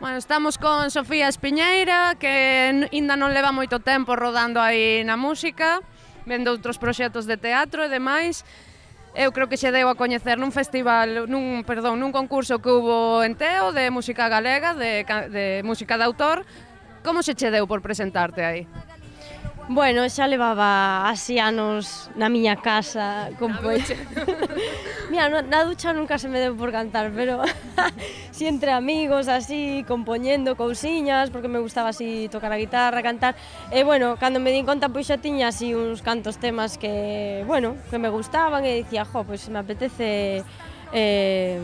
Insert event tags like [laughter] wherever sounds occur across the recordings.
Bueno, estamos con Sofía Espiñeira, que aínda non leva moito tempo rodando aí na música, vendo outros proxectos de teatro e demais. Eu creo que xe deu a coñecer nun festival, nun, perdón, nun concurso que hubo en Teo de música galega, de, de música de autor. Como se che deu por presentarte aí? Bueno, xa levaba así anos na miña casa con poeta. [laughs] Mira, no, na ducha nunca se me deu por cantar, pero [laughs] si entre amigos, así, compoñendo cousiñas, porque me gustaba así tocar a guitarra, cantar. E bueno, cando me din conta, pois xa tiña así uns cantos temas que, bueno, que me gustaban e dicía, jo, pois me apetece... Eh,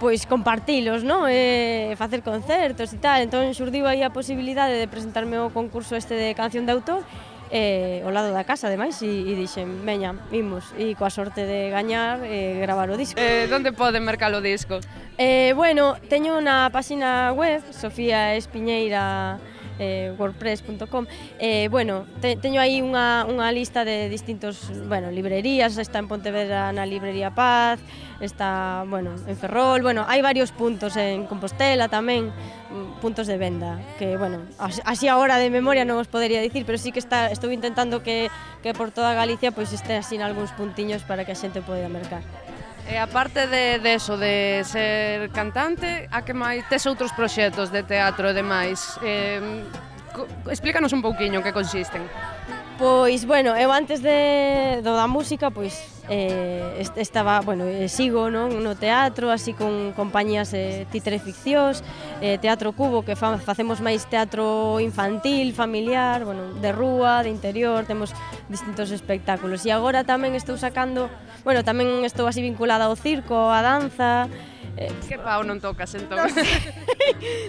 pois compartilos, non? E facer concertos e tal. Entón xurdiu aí a posibilidade de presentarme o concurso este de canción de autor e ao lado da casa, ademais, e, e dixen, veña, vimos, e coa sorte de gañar e gravar o disco. Eh, donde poden mercar o disco? Eh, bueno, teño na páxina web, Sofía Espiñeira, eh, wordpress.com eh, bueno, te, teño aí unha, unha lista de distintos bueno, librerías, está en Pontevedra na librería Paz está, bueno, en Ferrol, bueno, hai varios puntos en Compostela tamén mm, puntos de venda, que bueno así agora de memoria non os podería dicir pero sí que está, estou intentando que, que por toda Galicia pois pues, este así en algúns puntiños para que a xente poida mercar. E aparte de, de eso, de ser cantante, a que máis tes outros proxectos de teatro e demais? Eh, explícanos un pouquiño que consisten. Pois, bueno, eu antes de, do da música, pois, eh, estaba, bueno, eh, sigo non no teatro, así con compañías eh, Titre Ficcións, eh, Teatro Cubo, que fa, facemos máis teatro infantil, familiar, bueno, de rúa, de interior, temos distintos espectáculos. E agora tamén estou sacando, bueno, tamén estou así vinculada ao circo, á danza, Eh, que pau non tocas entón? [laughs] No,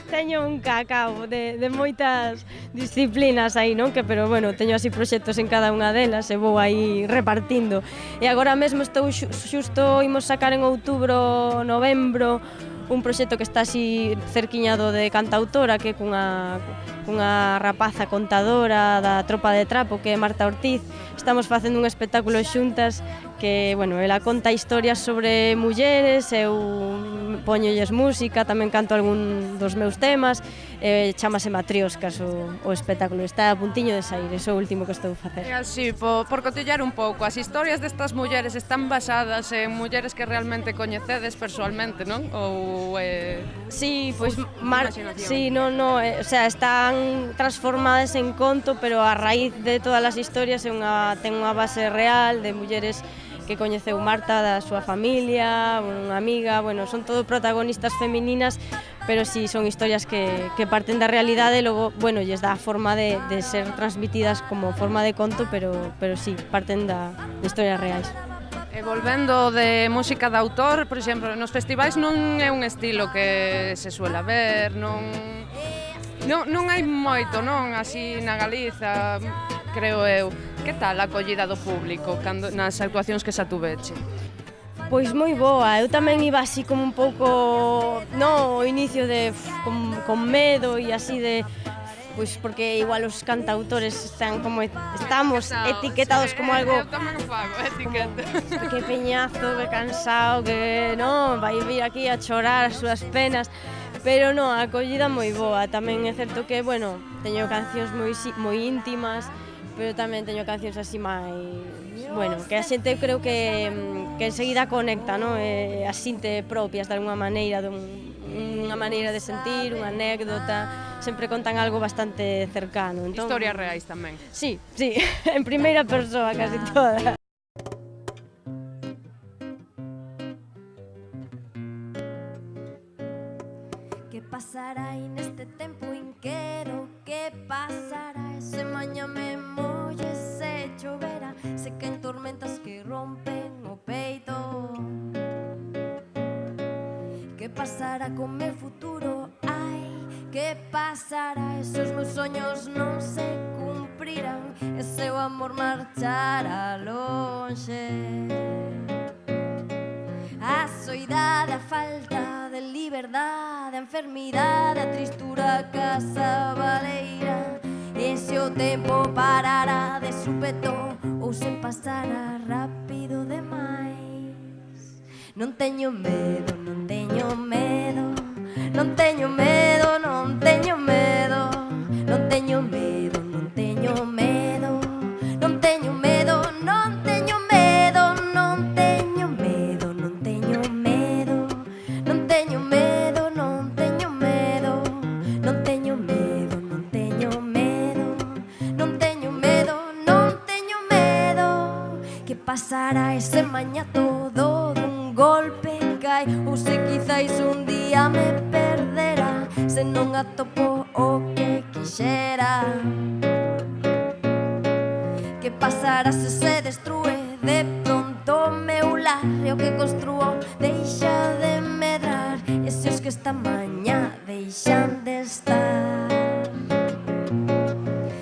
teño un cacao de, de moitas disciplinas aí, non? Que, pero bueno, teño así proxectos en cada unha delas e vou aí repartindo. E agora Agora mesmo estou xusto imos sacar en outubro, novembro, un proxecto que está así cerquiñado de cantautora, que é cunha, cunha rapaza contadora da tropa de trapo, que é Marta Ortiz. Estamos facendo un espectáculo xuntas que, bueno, ela conta historias sobre mulleres, eu poñolles música, tamén canto algún dos meus temas, eh, chamase Matrioscas o, o espectáculo, está a puntiño de sair, o último que estou a facer. Eh, é así, por, por cotillar un pouco, as historias destas mulleres están basadas en mulleres que realmente coñecedes persoalmente, non? Ou... Eh... Sí, pois... Mar... Sí, non, non, eh, o sea, están transformadas en conto, pero a raíz de todas as historias é unha, ten unha base real de mulleres que coñeceu Marta da súa familia, unha amiga, bueno, son todo protagonistas femininas, pero si sí, son historias que, que parten da realidade e logo, bueno, lles dá a forma de, de ser transmitidas como forma de conto, pero, pero sí, parten da, de historias reais. E volvendo de música de autor, por exemplo, nos festivais non é un estilo que se suela ver, non, non, non hai moito, non, así na Galiza, creo eu. Que tal a acollida do público cando, nas actuacións que xa tuveche? Pois moi boa, eu tamén iba así como un pouco, no, o inicio de con, con medo e así de pois porque igual os cantautores están como estamos etiquetados sí, como algo eu tamén fago, etiqueta. Como, [laughs] que peñazo, que cansado, que non, vai vir aquí a chorar as súas penas. Pero non, a acollida moi boa, tamén é certo que, bueno, teño cancións moi moi íntimas, pero tamén teño cancións así máis, bueno, que a xente creo que mm, que enseguida conecta, non? Eh, as sinte propias de alguma maneira, dun, unha maneira de sentir, unha anécdota, sempre contan algo bastante cercano. Entón, Historias reais tamén. Sí, sí, [laughs] en primeira persoa casi toda. Que pasará neste tempo inquero Que pasará. Ese se maña me molle se chovera Se en tormentas que rompen o peito. Que pasará con meu futuro? Ai, que pasará? Esos meus soños non se cumprirán E seu amor marchará lonxe de liberdade, a enfermidade, a tristura casa baleira E Ese o tempo parará de supeto ou se pasará rápido demais Non teño medo, non teño medo, non teño medo, non maña todo dun golpe cai Ou se quizáis un día me perderá Se non atopo o que quixera. Que pasará se se destrue de pronto meu lar E o que construo? Deixa de medrar E se os que esta mañá deixan de estar.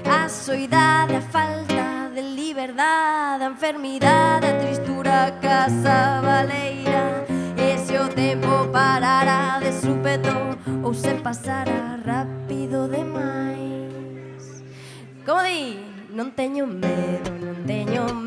A soidade, a falta de liberdade, a enfermidade, a tristura a casa baleira E se o tempo parará de súpeto Ou se pasará rápido demais Como di? Non teño medo, non teño medo